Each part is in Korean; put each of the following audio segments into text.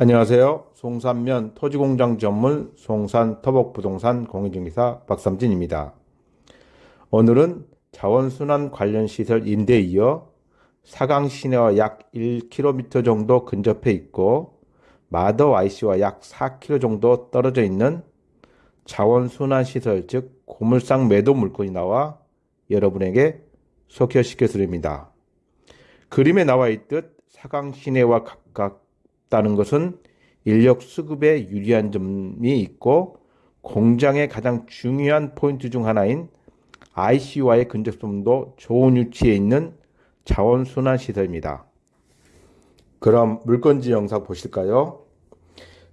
안녕하세요. 송산면 토지공장 전문 송산터벅부동산 공인중개사 박삼진입니다. 오늘은 자원순환 관련 시설 임대에 이어 사강 시내와 약 1km 정도 근접해 있고 마더 IC와 약 4km 정도 떨어져 있는 자원순환 시설 즉 고물상 매도 물건이 나와 여러분에게 소개시켜 드립니다. 그림에 나와 있듯 사강 시내와 각각 다는 것은 인력 수급에 유리한 점이 있고 공장의 가장 중요한 포인트 중 하나인 ICU와의 근접성도 좋은 위치에 있는 자원순환 시설입니다. 그럼 물건지 영상 보실까요?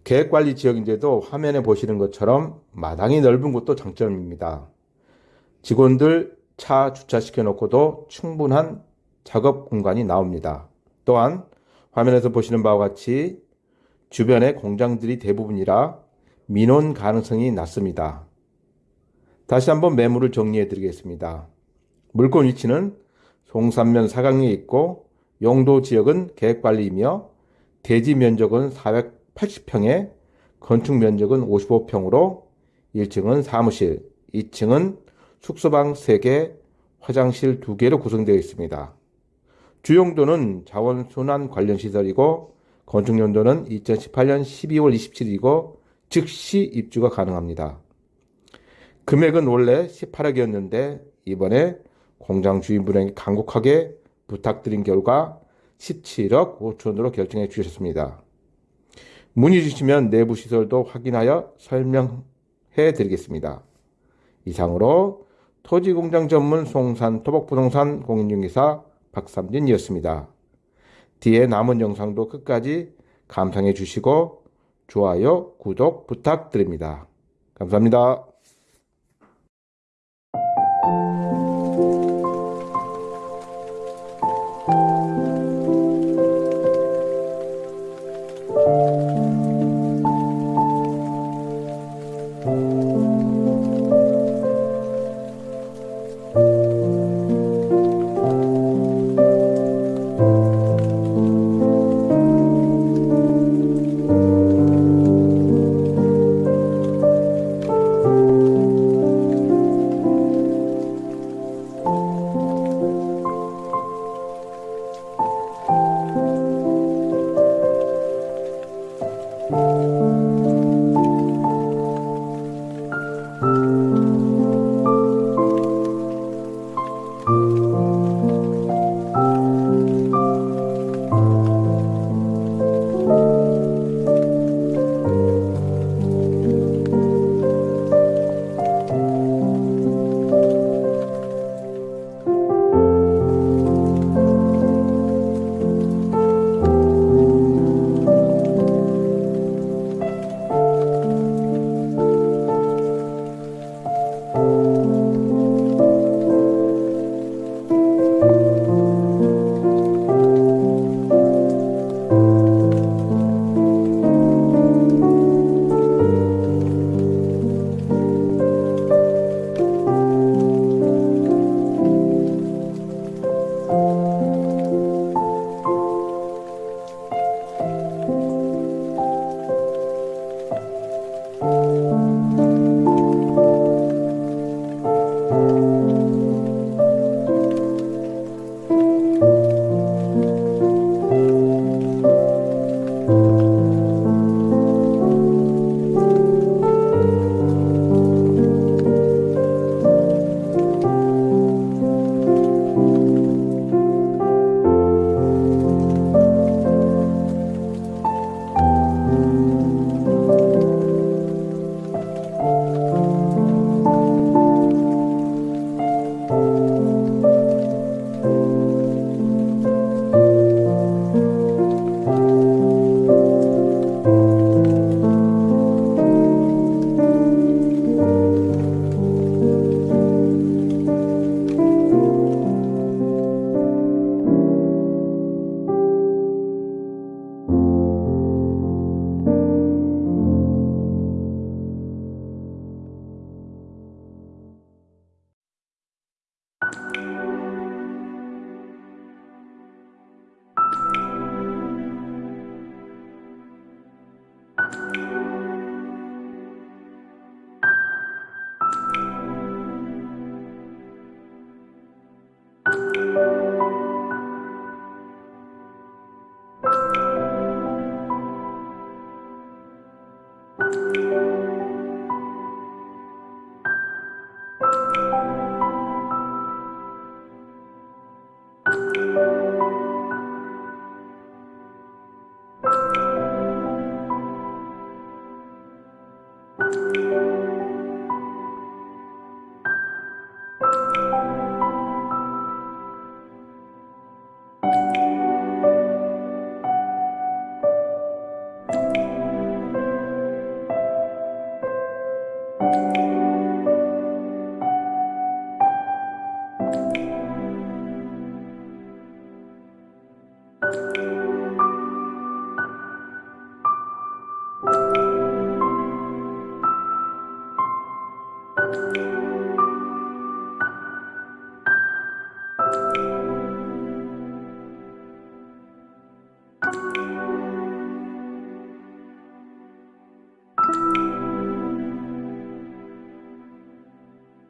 계획관리 지역인데도 화면에 보시는 것처럼 마당이 넓은 것도 장점입니다. 직원들 차 주차시켜 놓고도 충분한 작업 공간이 나옵니다. 또한 화면에서 보시는 바와 같이 주변에 공장들이 대부분이라 민원 가능성이 낮습니다. 다시 한번 매물을 정리해 드리겠습니다. 물건 위치는 송산면 사강리에 있고 용도 지역은 계획관리이며 대지 면적은 480평에 건축 면적은 55평으로 1층은 사무실, 2층은 숙소방 3개, 화장실 2개로 구성되어 있습니다. 주용도는 자원순환 관련 시설이고 건축연도는 2018년 12월 27일이고 즉시 입주가 가능합니다. 금액은 원래 18억이었는데 이번에 공장 주인분에게 간곡하게 부탁드린 결과 17억 5천으로 결정해 주셨습니다. 문의 주시면 내부 시설도 확인하여 설명해 드리겠습니다. 이상으로 토지공장 전문 송산 토목부동산 공인중개사 박삼진이었습니다. 뒤에 남은 영상도 끝까지 감상해 주시고 좋아요, 구독 부탁드립니다. 감사합니다. Música